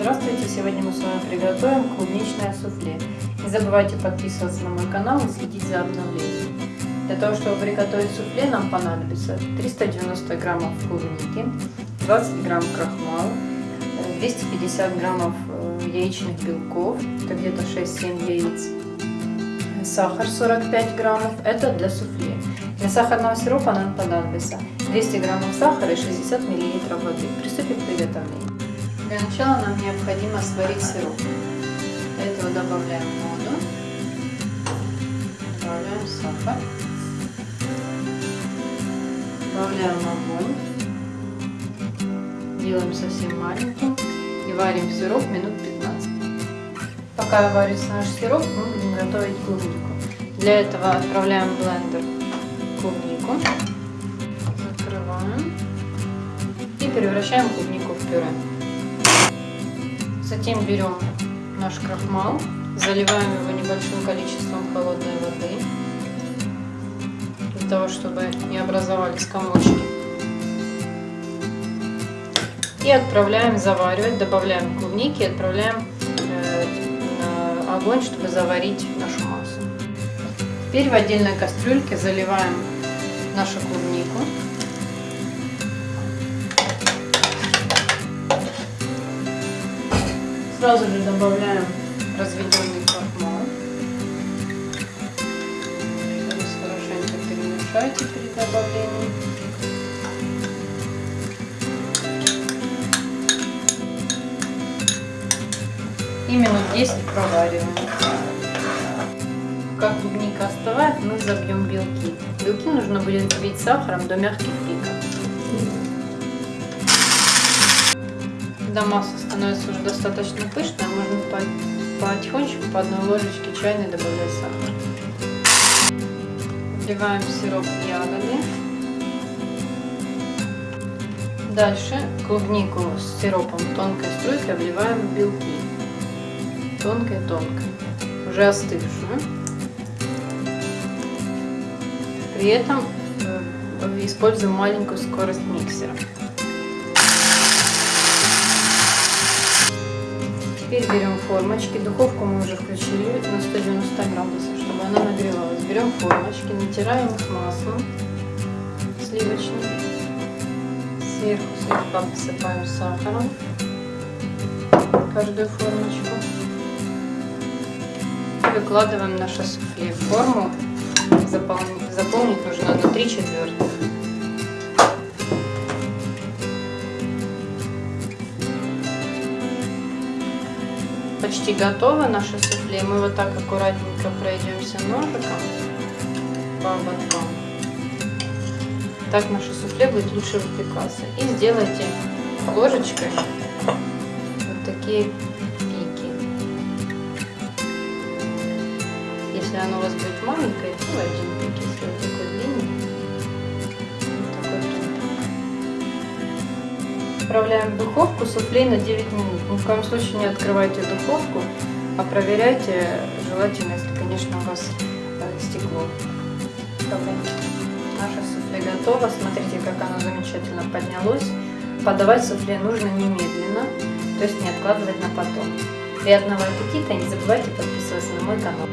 Здравствуйте! Сегодня мы с вами приготовим клубничное суфле. Не забывайте подписываться на мой канал и следить за обновлениями. Для того, чтобы приготовить суфле, нам понадобится 390 граммов клубники, 20 грамм крахмала, 250 граммов э, яичных белков, это где-то 6-7 яиц, сахар 45 граммов, это для суфле. Для сахарного сиропа нам понадобится 200 граммов сахара и 60 миллилитров воды. Приступим к приготовлению. Для начала нам необходимо сварить сироп. Для этого добавляем воду, добавляем сахар, добавляем огонь, делаем совсем маленьким и варим сироп минут 15. Пока варится наш сироп, мы будем готовить клубнику. Для этого отправляем в блендер клубнику, закрываем и превращаем клубнику в пюре. Затем берем наш крахмал, заливаем его небольшим количеством холодной воды, для того, чтобы не образовались комочки. И отправляем заваривать, добавляем клубники отправляем э, на огонь, чтобы заварить нашу массу. Теперь в отдельной кастрюльке заливаем нашу клубнику. Сразу же добавляем разведенный крахмал. Хорошенько перемешайте при добавлении. И минут 10 провариваем. Как клубника остывает, мы забьем белки. Белки нужно будет взбить сахаром до мягких Когда масса становится уже достаточно пышная, можно потихонечку по одной ложечке чайной добавлять сахар. Вливаем сироп ягоды. Дальше клубнику с сиропом тонкой струйкой вливаем в белки. Тонкой-тонкой. Уже остывшую. При этом э, используем маленькую скорость миксера. Теперь берем формочки. Духовку мы уже включили на 190 градусов, чтобы она нагревалась. Берем формочки, натираем их маслом сливочным. Сверху слегка посыпаем сахаром каждую формочку. Выкладываем наше суфле в форму. Заполнить, заполнить нужно на 3 четвертых. Почти готово наше суфле. Мы вот так аккуратненько пройдемся ножиком по ободкам. Так наше суфле будет лучше выпекаться. И сделайте ложечкой вот такие пики. Если оно у вас будет маленькое, Отправляем в духовку суфле на 9 минут. Ни в коем случае не открывайте духовку, а проверяйте, желательно, если, конечно, у вас э, стекло. Наше суфле готово. Смотрите, как оно замечательно поднялось. Подавать суфле нужно немедленно, то есть не откладывать на потом. Приятного аппетита и не забывайте подписываться на мой канал.